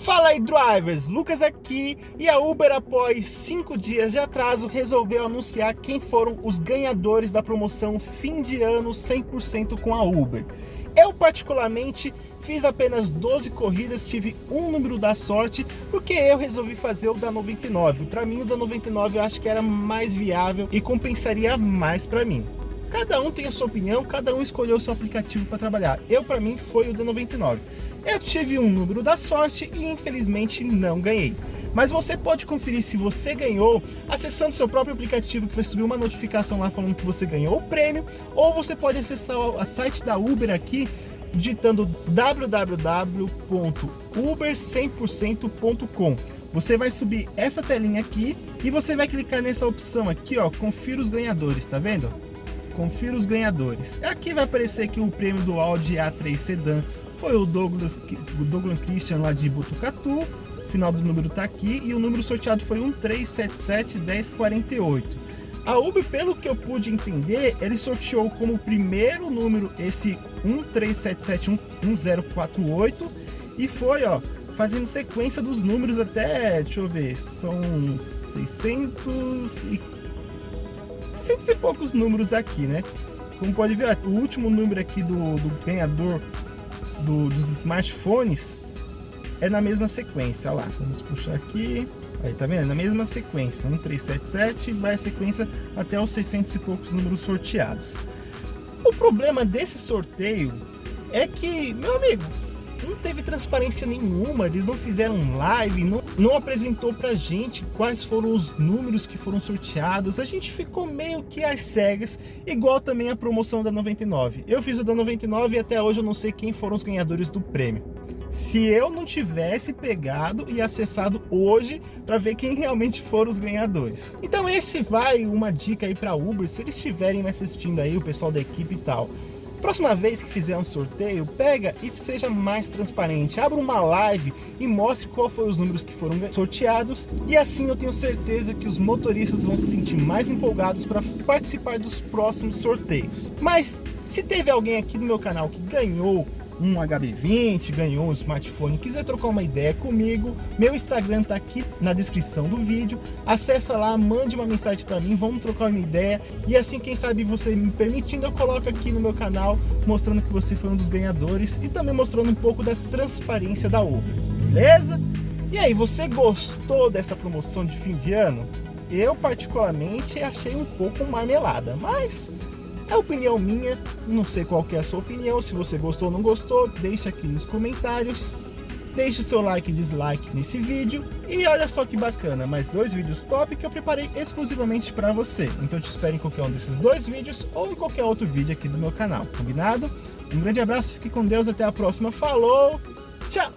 Fala aí drivers, Lucas aqui e a Uber após 5 dias de atraso resolveu anunciar quem foram os ganhadores da promoção fim de ano 100% com a Uber. Eu particularmente fiz apenas 12 corridas, tive um número da sorte, porque eu resolvi fazer o da 99. Para mim o da 99 eu acho que era mais viável e compensaria mais para mim. Cada um tem a sua opinião, cada um escolheu o seu aplicativo para trabalhar. Eu, para mim, foi o da 99. Eu tive um número da sorte e infelizmente não ganhei. Mas você pode conferir se você ganhou acessando seu próprio aplicativo que vai subir uma notificação lá falando que você ganhou o prêmio ou você pode acessar o site da Uber aqui digitando www.uber100%.com você vai subir essa telinha aqui e você vai clicar nessa opção aqui, ó, confira os ganhadores, tá vendo? Confira os ganhadores. Aqui vai aparecer que o prêmio do Audi A3 Sedan foi o Douglas, o Douglas Christian lá de Botucatu, o final do número está aqui, e o número sorteado foi 13771048. A Uber, pelo que eu pude entender, ele sorteou como primeiro número esse 13771048 e foi, ó, fazendo sequência dos números até, deixa eu ver, são 600 e 600 e poucos números aqui, né? Como pode ver, o último número aqui do, do ganhador do, dos smartphones é na mesma sequência, Olha lá, vamos puxar aqui, aí tá vendo, na mesma sequência, 1377 vai a sequência até os 600 e poucos números sorteados. O problema desse sorteio é que, meu amigo, não teve transparência nenhuma, eles não fizeram live, não, não apresentou pra gente quais foram os números que foram sorteados, a gente ficou meio que às cegas, igual também a promoção da 99. Eu fiz a da 99 e até hoje eu não sei quem foram os ganhadores do prêmio. Se eu não tivesse pegado e acessado hoje para ver quem realmente foram os ganhadores. Então esse vai uma dica aí para Uber, se eles estiverem me assistindo aí, o pessoal da equipe e tal, Próxima vez que fizer um sorteio, pega e seja mais transparente. Abra uma live e mostre qual foram os números que foram sorteados. E assim eu tenho certeza que os motoristas vão se sentir mais empolgados para participar dos próximos sorteios. Mas se teve alguém aqui no meu canal que ganhou um HB20, ganhou um smartphone, quiser trocar uma ideia comigo, meu Instagram tá aqui na descrição do vídeo. Acessa lá, mande uma mensagem para mim, vamos trocar uma ideia. E assim, quem sabe você me permitindo, eu coloco aqui no meu canal, mostrando que você foi um dos ganhadores e também mostrando um pouco da transparência da Uber, beleza? E aí, você gostou dessa promoção de fim de ano? Eu particularmente achei um pouco marmelada, mas é opinião minha, não sei qual é a sua opinião, se você gostou ou não gostou, deixa aqui nos comentários. Deixe seu like e dislike nesse vídeo. E olha só que bacana, mais dois vídeos top que eu preparei exclusivamente para você. Então te espero em qualquer um desses dois vídeos ou em qualquer outro vídeo aqui do meu canal, combinado? Um grande abraço, fique com Deus, até a próxima, falou, tchau!